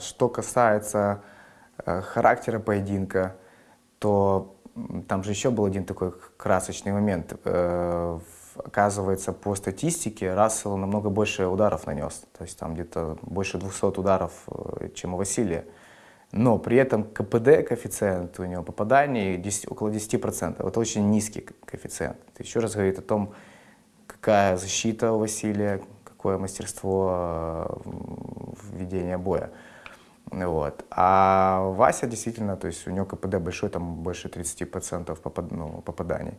Что касается э, характера поединка, то там же еще был один такой красочный момент. Э, оказывается, по статистике Рассел намного больше ударов нанес. То есть там где-то больше 200 ударов, э, чем у Василия. Но при этом КПД, коэффициент у него попаданий 10 около 10%. Это очень низкий ко- коэффициент. Это еще раз говорит о том, какая защита у Василия, какое мастерство в ведении боя. Вот. А Вася действительно, то есть у него КПД большой, там больше 30% попад, ну, попаданий.